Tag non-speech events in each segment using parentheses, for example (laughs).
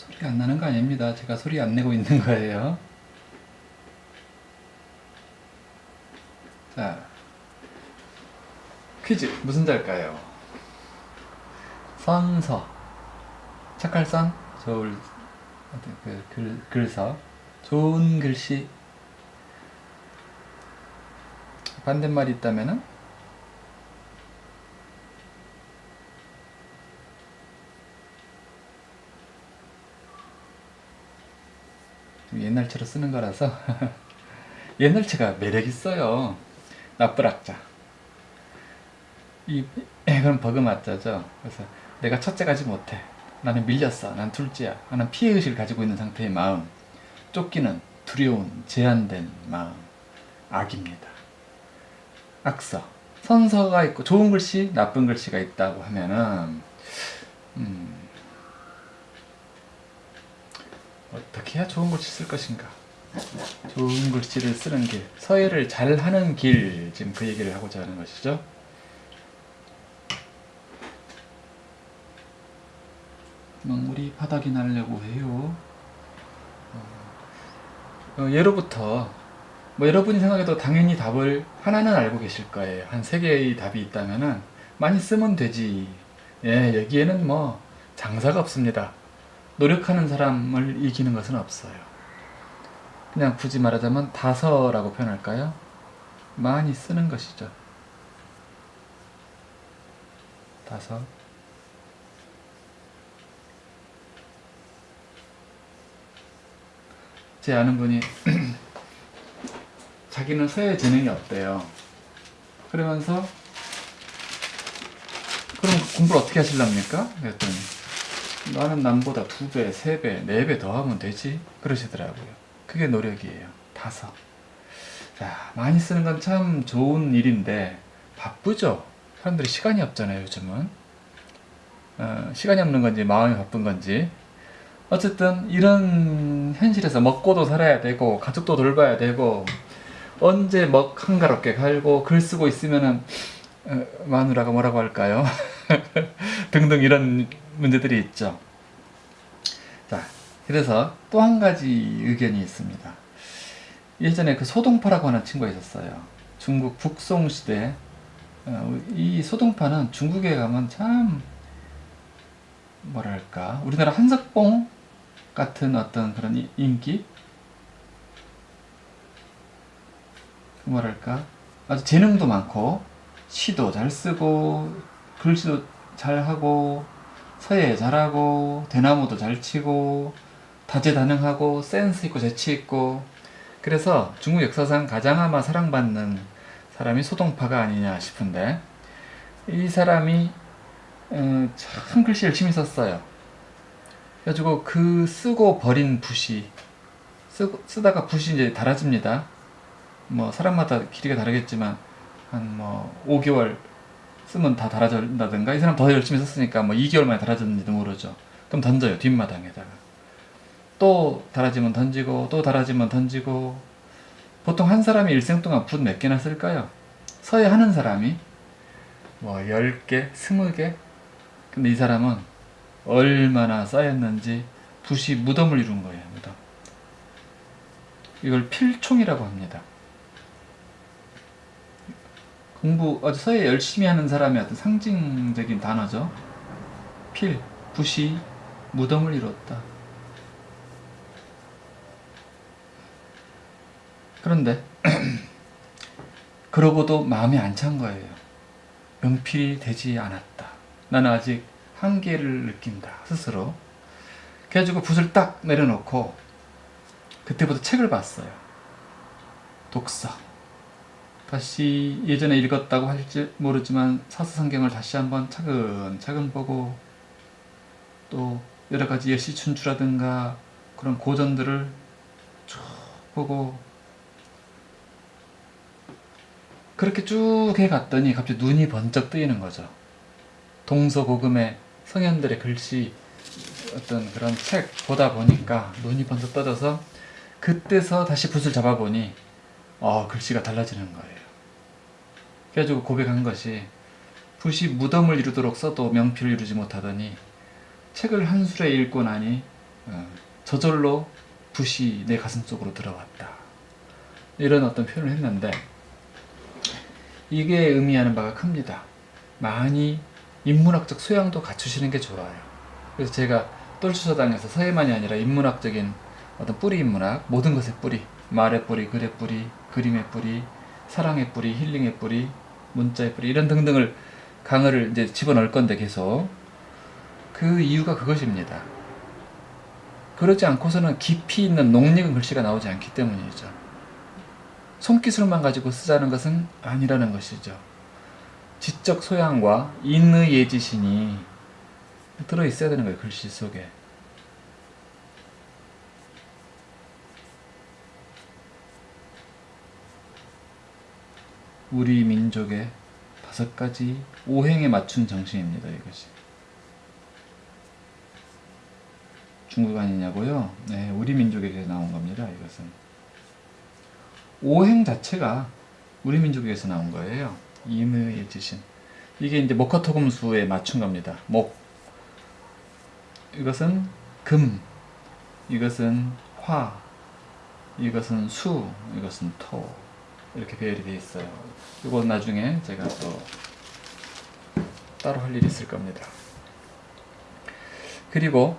소리가 안 나는 거 아닙니다. 제가 소리 안 내고 있는 거예요. 자, 퀴즈. 무슨 자일까요? 선서. 착할 선? 좋을 어떤 그 글, 글서. 좋은 글씨. 반대말이 있다면은 옛날처럼 쓰는 거라서 (laughs) 옛날체가 매력 있어요. 나쁜 악자. 이 그럼 버금아자죠. 그래서 내가 첫째 가지 못해. 나는 밀렸어. 난 둘째야. 하는 피해의식을 가지고 있는 상태의 마음. 쫓기는 두려운 제한된 마음. 악입니다. 악서. 선서가 있고 좋은 글씨, 나쁜 글씨가 있다고 하면은 음, 어떻게 해야 좋은 글씨 쓸 것인가? 좋은 글씨를 쓰는 길, 서예를 잘하는 길, 지금 그 얘기를 하고자 하는 것이죠. 먹물이 바닥이 나려고 해요. 어, 어, 예로부터 뭐 여러분이 생각해도 당연히 답을 하나는 알고 계실 거예요. 한 세 개의 답이 있다면 은 많이 쓰면 되지. 예, 여기에는 뭐 장사가 없습니다. 노력하는 사람을 이기는 것은 없어요. 그냥 굳이 말하자면 다서라고 표현할까요? 많이 쓰는 것이죠. 다서. 제 아는 분이 (clears throat) 자기는 서예 재능이 없대요. 그러면서 그럼 공부를 어떻게 하실랍니까? 그랬더니 나는 남보다 두 배, 세 배, 네 배 더 하면 되지 그러시더라고요. 그게 노력이에요. 다섯. 자, 많이 쓰는 건 참 좋은 일인데 바쁘죠. 사람들이 시간이 없잖아요. 요즘은 어, 시간이 없는 건지 마음이 바쁜 건지 어쨌든 이런 현실에서 먹고도 살아야 되고 가족도 돌봐야 되고 언제 먹 한가롭게 갈고 글 쓰고 있으면은 어, 마누라가 뭐라고 할까요? (laughs) 등등 이런 문제들이 있죠. 자, 그래서 또 한 가지 의견이 있습니다. 예전에 그 소동파라고 하는 친구가 있었어요. 중국 북송 시대 어, 이 소동파는 중국에 가면 참 뭐랄까 우리나라 한석봉 같은 어떤 그런 이- 인기 그 뭐랄까 아주 재능도 많고 시도 잘 쓰고 글씨도 잘 하고 서예 잘하고 대나무도 잘 치고 다재다능하고 센스 있고 재치 있고 그래서 중국 역사상 가장 아마 사랑받는 사람이 소동파가 아니냐 싶은데 이 사람이 어, 참 글씨 열심히 썼어요. 그래가지고 그 쓰고 버린 붓이 쓰, 쓰다가 붓이 이제 닳아집니다. 뭐 사람마다 길이가 다르겠지만 한 뭐 5개월 쓰면 다 닳아진다든가 이 사람 더 열심히 썼으니까 뭐 2개월 만에 닳아졌는지도 모르죠. 그럼 던져요 뒷마당에다가. 또 닳아지면 던지고 또 닳아지면 던지고. 보통 한 사람이 일생 동안 붓 몇 개나 쓸까요? 서예 하는 사람이 뭐 10개, 20개? 근데 이 사람은 얼마나 쌓였는지 붓이 무덤을 이룬 거예요 무덤. 이걸 필총이라고 합니다 공부 아주 서예 열심히 하는 사람의 어떤 상징적인 단어죠 필, 붓이 무덤을 이뤘다 그런데 (clears throat) 그러고도 마음이 안 찬 거예요 명필이 되지 않았다. 나는 아직 한계를 느낀다. 스스로. 그래가지고 붓을 딱 내려놓고 그때부터 책을 봤어요. 독서. 다시 예전에 읽었다고 할지 모르지만 사서성경을 다시 한번 차근차근 보고 또 여러 가지 예시춘추라든가 그런 고전들을 쭉 보고 그렇게 쭉 해갔더니 갑자기 눈이 번쩍 뜨이는 거죠. 동서고금의 성현들의 글씨 어떤 그런 책 보다 보니까 눈이 번쩍 떠져서 그때서 다시 붓을 잡아보니 어 글씨가 달라지는 거예요. 그래가지고 고백한 것이 붓이 무덤을 이루도록 써도 명필을 이루지 못하더니 책을 한 술에 읽고 나니 어, 저절로 붓이 내 가슴 속으로 들어왔다. 이런 어떤 표현을 했는데 이게 의미하는 바가 큽니다. 많이 인문학적 소양도 갖추시는 게 좋아요. 그래서 제가 똘추서당에서 서예만이 아니라 인문학적인 어떤 뿌리 인문학, 모든 것의 뿌리, 말의 뿌리, 글의 뿌리, 그림의 뿌리, 사랑의 뿌리, 힐링의 뿌리, 문자의 뿌리 이런 등등을 강의를 이제 집어넣을 건데 계속 그 이유가 그것입니다. 그러지 않고서는 깊이 있는 녹익은 글씨가 나오지 않기 때문이죠. 손기술만 가지고 쓰자는 것은 아니라는 것이죠. 지적 소양과 인의 예지신이 들어있어야 되는 거예요. 글씨 속에. 우리 민족의 다섯 가지 오행에 맞춘 정신입니다. 이것이. 중국 아니냐고요? 네, 우리 민족에게 나온 겁니다. 이것은. 오행 자체가 우리 민족에서 나온 거예요. 인의 지신. 이게 이제 목화토금수에 맞춘 겁니다. 목. 이것은 금. 이것은 화. 이것은 수. 이것은 토. 이렇게 배열이 되어 있어요. 이건 나중에 제가 또 따로 할 일이 있을 겁니다. 그리고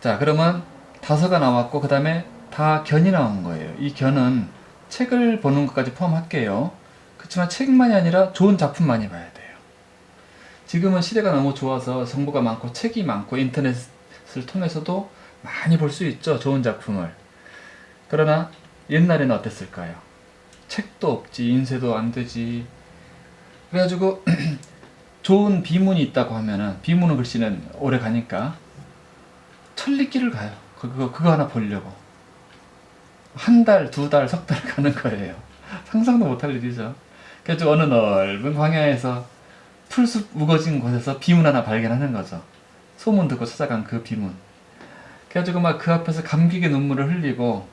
자 그러면 다서가 나왔고 그 다음에 다 견이 나온 거예요. 이 견은 책을 보는 것까지 포함할게요. 그렇지만 책만이 아니라 좋은 작품 많이 봐야 돼요. 지금은 시대가 너무 좋아서 정보가 많고 책이 많고 인터넷을 통해서도 많이 볼 수 있죠. 좋은 작품을. 그러나 옛날에는 어땠을까요? 책도 없지, 인쇄도 안 되지. 그래가지고 (clears throat) 좋은 비문이 있다고 하면은 비문은 글씨는 오래 가니까 천리길을 가요. 그거 그거 하나 보려고 한 달, 두 달, 석 달 (laughs) 가는 거예요. 상상도 못할 일이죠. 그래서 어느 넓은 광야에서 풀숲 우거진 곳에서 비문 하나 발견하는 거죠. 소문 듣고 찾아간 그 비문. 그래가지고 막 그 앞에서 감격의 눈물을 흘리고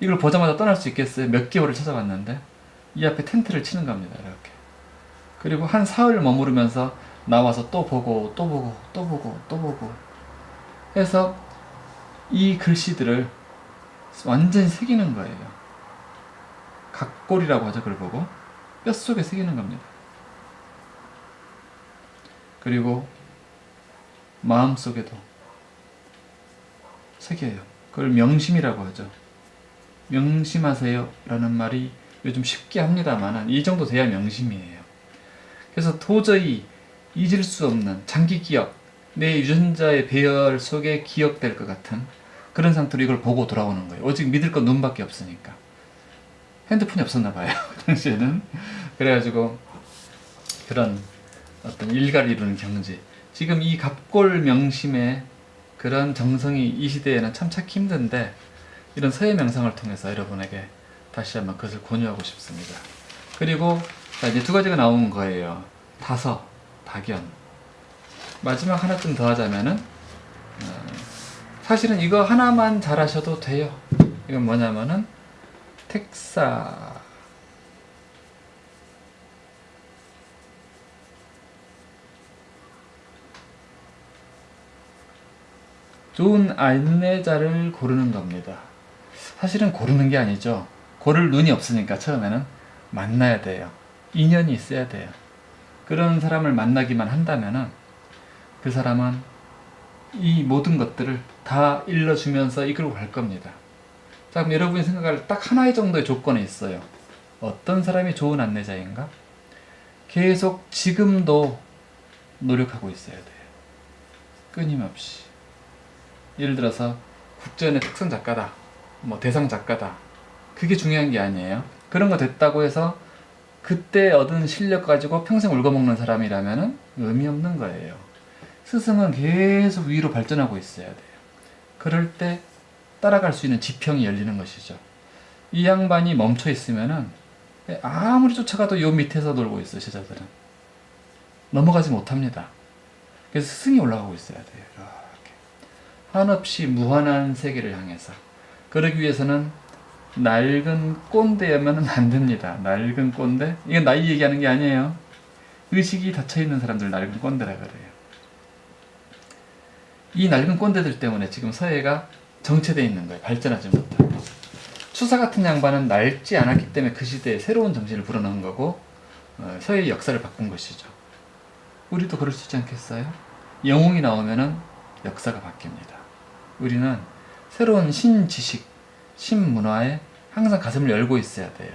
이걸 보자마자 떠날 수 있겠어요? 몇 개월을 찾아갔는데 이 앞에 텐트를 치는 겁니다. 이렇게. 그리고 한 사흘 머무르면서 나와서 또 보고 또 보고 또 보고 또 보고 해서 이 글씨들을 완전히 새기는 거예요. 각골이라고 하죠. 그걸 보고 뼛속에 새기는 겁니다. 그리고 마음속에도 새겨요. 그걸 명심이라고 하죠. 명심하세요 라는 말이 요즘 쉽게 합니다만 이 정도 돼야 명심이에요. 그래서 도저히 잊을 수 없는 장기 기억, 내 유전자의 배열 속에 기억될 것 같은 그런 상태로 이걸 보고 돌아오는 거예요. 오직 믿을 건 눈밖에 없으니까. 핸드폰이 없었나 봐요. 그 당시에는. 그래가지고 그런 어떤 일가를 이루는 경지. 지금 이 갑골 명심의 그런 정성이 이 시대에는 참 찾기 힘든데 이런 서예 명상을 통해서 여러분에게 다시 한번 그것을 권유하고 싶습니다. 그리고 자, 이제 두 가지가 나온 거예요. 다서, 다견. 마지막 하나쯤 더 하자면은 어, 사실은 이거 하나만 잘하셔도 돼요. 이건 뭐냐면은 택사 좋은 안내자를 고르는 겁니다. 사실은 고르는 게 아니죠. 고를 눈이 없으니까 처음에는 만나야 돼요. 인연이 있어야 돼요. 그런 사람을 만나기만 한다면 은 그 사람은 이 모든 것들을 다 일러주면서 이끌고 갈 겁니다. 자, 그럼 여러분이 생각할 딱 하나의 정도의 조건이 있어요. 어떤 사람이 좋은 안내자인가? 계속 지금도 노력하고 있어야 돼요. 끊임없이. 예를 들어서 국전의 특선 작가다. 뭐 대상 작가다. 그게 중요한 게 아니에요. 그런 거 됐다고 해서 그때 얻은 실력 가지고 평생 울거먹는 사람이라면 의미 없는 거예요. 스승은 계속 위로 발전하고 있어야 돼요. 그럴 때 따라갈 수 있는 지평이 열리는 것이죠. 이 양반이 멈춰 있으면은 아무리 쫓아가도 요 밑에서 놀고 있어 제자들은 넘어가지 못합니다. 그래서 스승이 올라가고 있어야 돼요. 이렇게 한없이 무한한 세계를 향해서 그러기 위해서는 낡은 꼰대야면 안 됩니다. 낡은 꼰대? 이건 나이 얘기하는 게 아니에요. 의식이 닫혀 있는 사람들 낡은 꼰대라 그래요. 이 낡은 꼰대들 때문에 지금 서예가 정체되어 있는 거예요. 발전하지 못하고. 추사 같은 양반은 낡지 않았기 때문에 그 시대에 새로운 정신을 불어넣은 거고 어, 서예의 역사를 바꾼 것이죠. 우리도 그럴 수 있지 않겠어요? 영웅이 나오면 은 역사가 바뀝니다. 우리는 새로운 신지식, 신문화에 항상 가슴을 열고 있어야 돼요.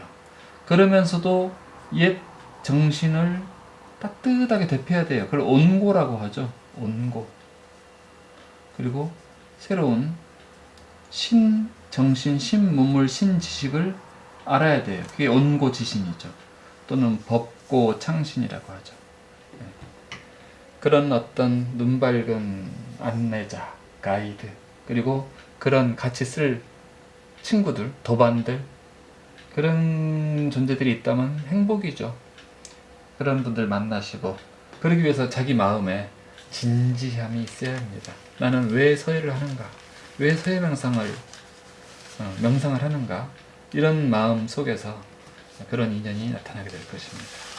그러면서도 옛 정신을 따뜻하게 대표해야 돼요. 그걸 온고라고 하죠. 온고. 그리고 새로운 신 정신, 신문물, 신지식을 알아야 돼요. 그게 온고지신이죠. 또는 법고 창신이라고 하죠. 네. 그런 어떤 눈 밝은 안내자, 가이드, 그리고 그런 같이 쓸 친구들, 도반들, 그런 존재들이 있다면 행복이죠. 그런 분들 만나시고, 그러기 위해서 자기 마음에 진지함이 있어야 합니다. 나는 왜 서예를 하는가? 왜 서예 명상을, 어, 명상을 하는가? 이런 마음 속에서 그런 인연이 나타나게 될 것입니다.